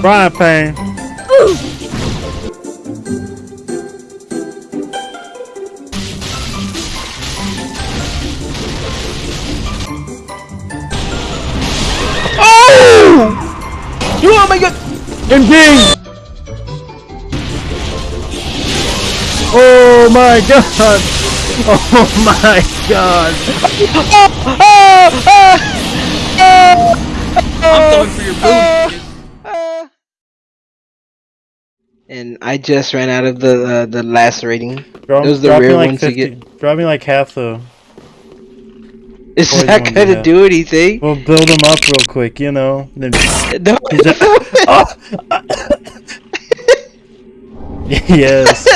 Frying pan. Oh! You oh my god! And ding! Oh my god! Oh my god! I'm going for your boot. And I just ran out of the uh, the lacerating. Drop, Those are the rare like ones you 50, get. Drop me like half though. Is Poison that gonna do anything? We'll build them up real quick, you know. Then No. Yes,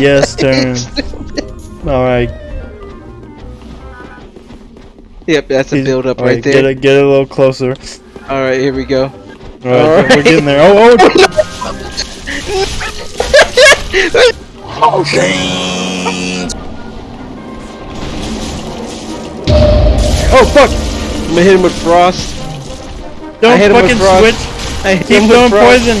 yes, turn. All right, Yep, that's a build up right Get there. it, get it a little closer. All right, here we go. All right, All we're getting there. Oh, oh, oh, shit. Oh, fuck! I'm gonna hit him with frost. Don't hit him with fucking frost. switch. I hit Keep him with poison.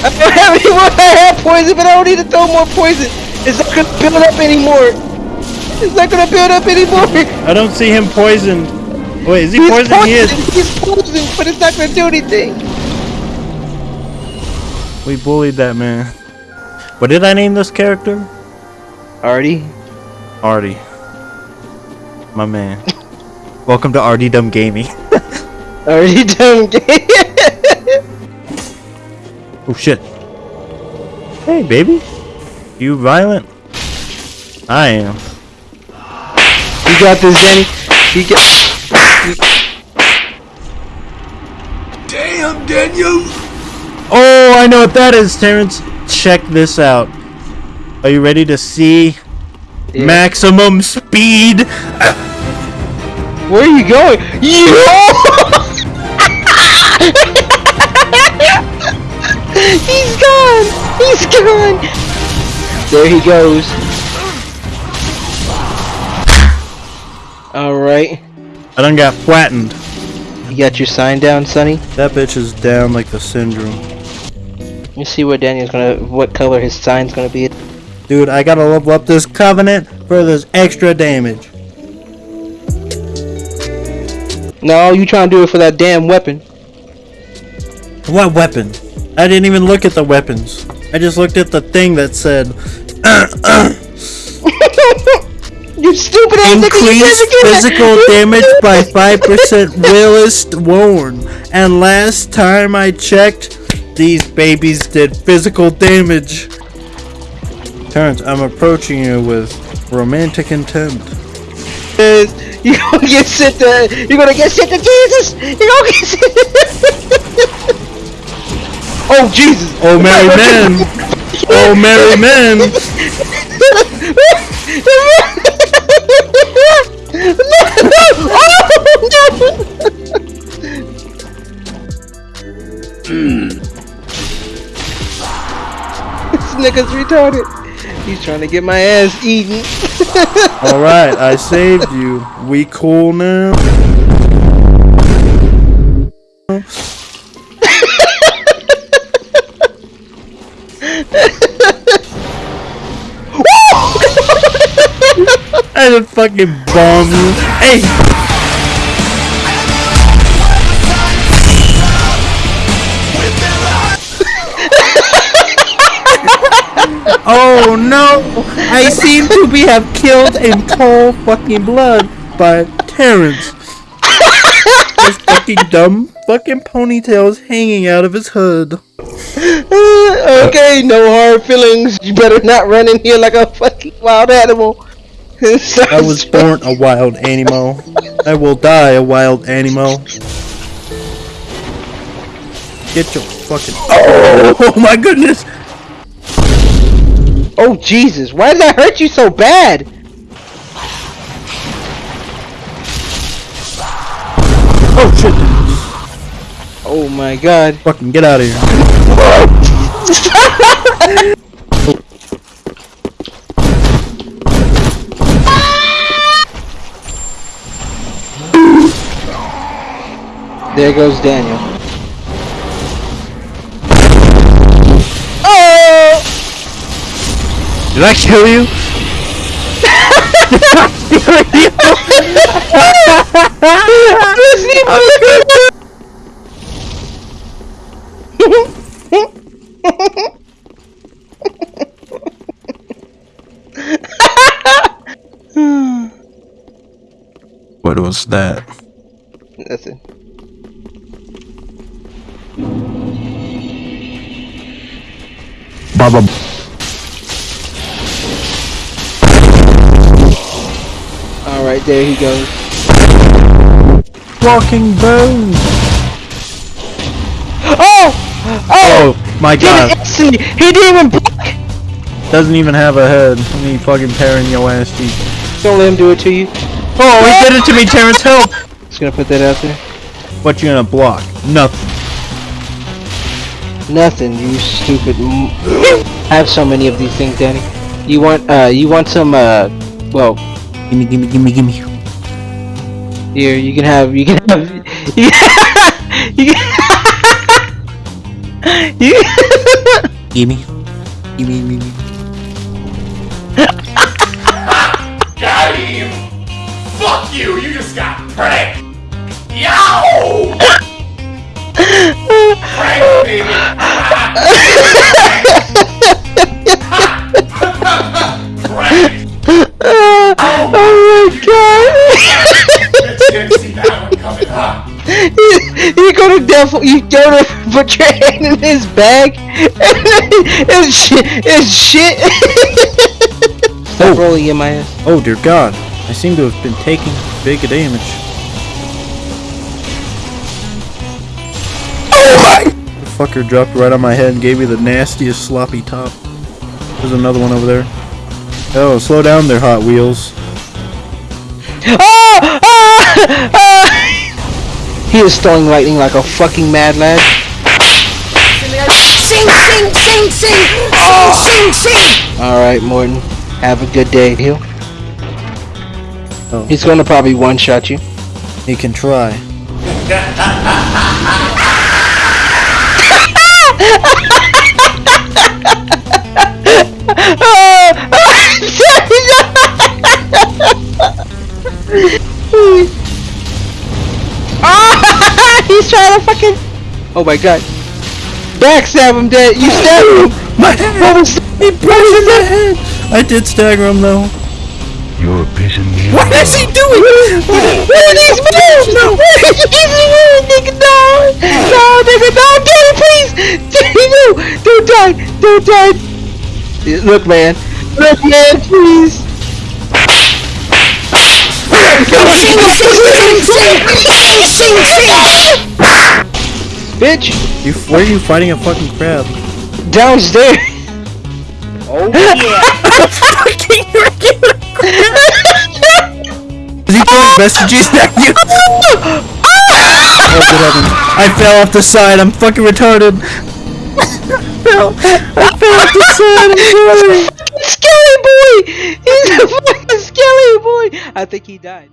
I don't have any more. I have poison, but I don't need to throw more poison. It's not gonna build up anymore. It's not gonna build up anymore. I don't see him poisoned. Wait, is he He's poisoned? He is. poisoned. He's poisoned, but it's not gonna do anything. We bullied that man. What did I name this character? Artie. Artie. My man. Welcome to Artie Dumb Gaming. Artie dumb game. Oh shit. Hey baby. You violent? I am. you got this, Danny. You got. Damn, Daniel! Oh, I know what that is, Terrence. Check this out. Are you ready to see Yeah. maximum speed? Where are you going? Yo! He's gone! He's gone! There he goes. Alright. I done got flattened. You got your sign down, Sonny? That bitch is down like the syndrome. Let me see what Daniel's gonna what color his sign's gonna be. Dude, I gotta level up this covenant for this extra damage. No, you trying to do it for that damn weapon. What weapon? I didn't even look at the weapons. I just looked at the thing that said you stupid ass increase never get that. physical damage by 5% realist worn. And last time I checked, these babies did physical damage. Terrence, I'm approaching you with romantic intent. is you gonna get sent to you gonna get sent to Jesus. You gonna get sent. oh Jesus! Oh, merry men! Oh, merry men! nigga's retarded. He's trying to get my ass eaten. Alright, I saved you. We cool now? I just fucking bomb you. Hey! Oh no! I seem to be have killed in cold fucking blood by Terrence. His fucking dumb fucking ponytails hanging out of his hood. okay, no hard feelings. You better not run in here like a fucking wild animal. I was born a wild animal. I will die a wild animal. Get your fucking. Oh, oh my goodness! Oh Jesus! Why did that hurt you so bad? Oh shit! Oh my God! Fucking get out of here. There goes Daniel. Did I kill you? What was that? Nothing. Baba. Alright, there he goes. Walking bones. Oh! Oh! Oh my Did it god. instantly! He didn't even block! Doesn't even have a head. I mean, fucking tearing your ass cheek. Don't let him do it to you. Oh, he did it to me, Terrence. Help! Just gonna put that out there. What you gonna block? Nothing. Nothing, you stupid. M- I have so many of these things, Danny. You want, uh, you want some, uh, well, Gimme, gimme, gimme, gimme. here, you can have, you can have, you can, you can, you Gimme. Gimme, gimme, gimme. Got him! Fuck you! You just got pranked! Yo! Pranked, baby! Go to devil, you go to put your hand in his bag, and it's shit, it's shit. Stop Oh. rolling in my ass. Oh dear God! I seem to have been taking big damage. Oh my! The fucker dropped right on my head and gave me the nastiest sloppy top. There's another one over there. Oh, slow down there, Hot Wheels. Ah! Ah! Ah! He is throwing lightning like a fucking mad lad. Sing, sing, sing, sing, sing, sing, sing. Alright, Morton. Have a good day. He'll- Oh. He's gonna probably one-shot you. He can try. Ah! He's trying to fucking. Oh my god. Backstab him, dead. You stabbed him. My head! Was He broke in my head! I did stagger him though. You're pissing me What off. is he doing? What are these moves? No. What are these moves, nigga? No. No, nigga. No, Danny, please. Danny, no. Don't die. Don't die. Look, man. Look, man, please. Sing, sing, sing, sing, sing, sing. Bitch. You, where are you fighting a fucking crab? Downstairs. Oh yeah! fucking regular crab! Is he throwing messages at you? oh, good heaven. I fell off the side. I'm fucking retarded. fell. I fell off the side. I'm sorry. Skelly boy. He's a fucking skelly boy. I think he died.